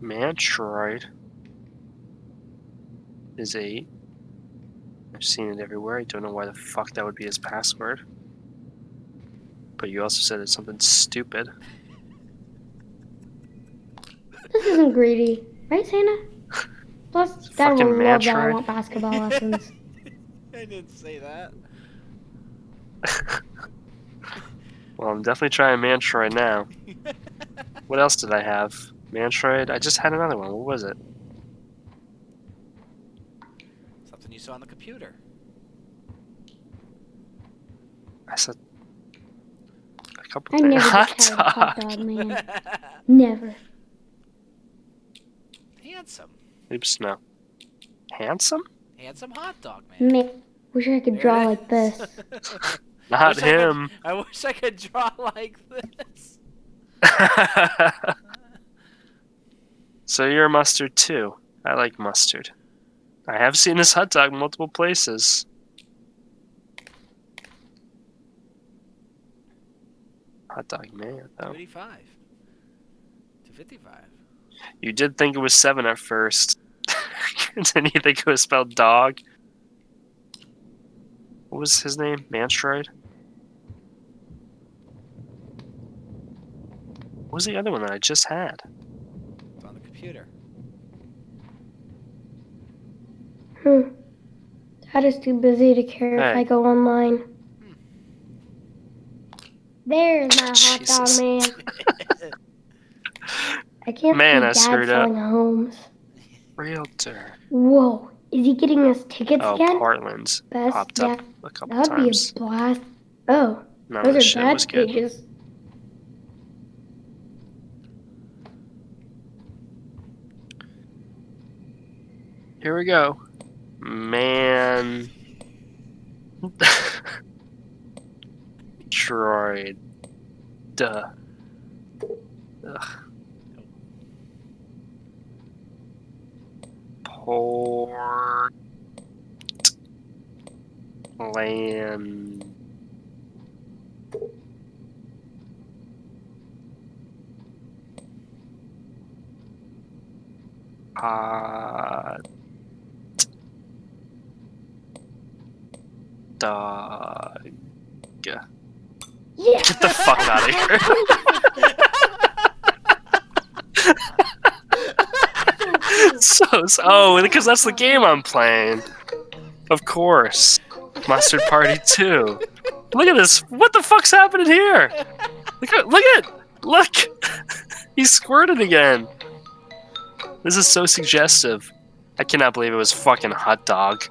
Mantroid is 8. I've seen it everywhere. I don't know why the fuck that would be his password. But you also said it's something stupid. This isn't greedy, right, Santa? Plus, Dad fucking will love that I want basketball lessons. I didn't say that. Well, I'm definitely trying Mantroid now. What else did I have? Mantroid? I just had another one. What was it? Something you saw on the computer. I said a couple I things. never Hot just had a hot dog. dog, man. Never. Handsome. Oops, no. Handsome? Handsome hot dog, man. Man, wish I could There draw like this. Not Wish I could- him. I wish I could draw like this. So you're a mustard too. I like mustard. I have seen this hot dog multiple places. Hot dog man, though. 285. 255. You did think it was seven at first. Didn't you think it was spelled dog? What was his name? Manstroid? What was the other one that I just had? It's on the computer. Hmm. Dad is too busy to care if I go online. There's my hot dog, man. I can't Man, I see Dad screwed up. selling homes. Realtor. Whoa, is he getting us tickets Oh, again? Portland's Best, popped up a couple that would be a blast. Oh, None of the those shit are was bad good. pages. Here we go. Man. Troid. Duh. Ugh. Port. Land. Hot. Dog. Yeah. Get the fuck out of here. so, so oh, because that's the game I'm playing. Of course. Mustard Party 2. Look at this. What the fuck's happening here? Look at look at look. he squirted again. This is so suggestive. I cannot believe it was fucking hot dog.